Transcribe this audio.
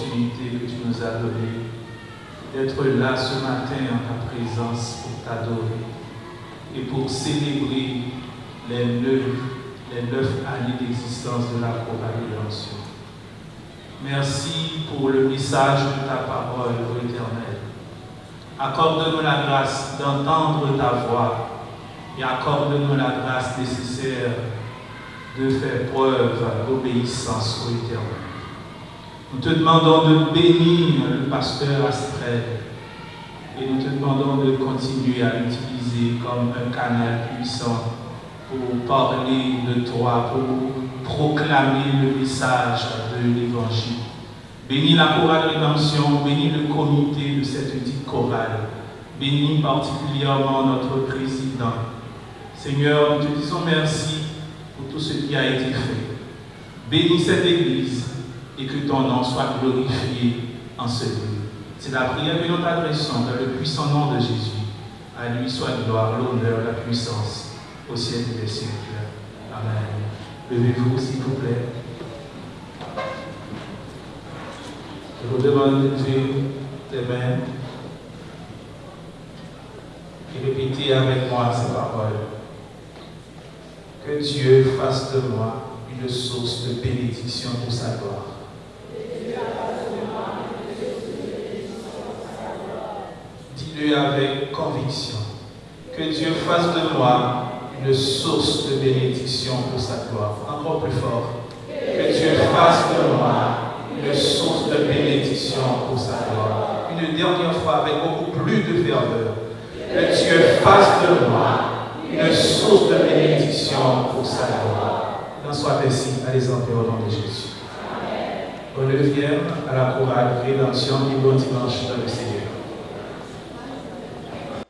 l'opportunité que tu nous as donnée d'être là ce matin en ta présence pour t'adorer et pour célébrer les neuf, années d'existence de la rédemption. Merci pour le message de ta parole, Éternel. Accorde-nous la grâce d'entendre ta voix et accorde-nous la grâce nécessaire de faire preuve d'obéissance au Éternel. Nous te demandons de bénir le pasteur Astrid et nous te demandons de continuer à l'utiliser comme un canal puissant pour parler de toi, pour proclamer le message de l'Évangile. Bénis la chorale rédemption, bénis le comité de cette petite chorale, bénis particulièrement notre président. Seigneur, nous te disons merci pour tout ce qui a été fait. Bénis cette Église et que ton nom soit glorifié en ce lieu. C'est la prière que nous t'adressons dans le puissant nom de Jésus. À lui soit gloire, l'honneur, la puissance au siècle des siècles. Amen. Levez-vous, s'il vous plaît. Je vous demande de lever les mains et répéter avec moi ces paroles. Que Dieu fasse de moi une source de bénédiction pour sa gloire. Avec conviction. Que Dieu fasse de moi une source de bénédiction pour sa gloire. Encore plus fort. Que Dieu fasse de moi une source de bénédiction pour sa gloire. Une dernière fois avec beaucoup plus de ferveur. Que Dieu fasse de moi une source de bénédiction pour sa gloire. Il soit ainsi. Allez-en au nom de Jésus. Bonne neuvième à la chorale Rédemption du bon dimanche dans le Seigneur.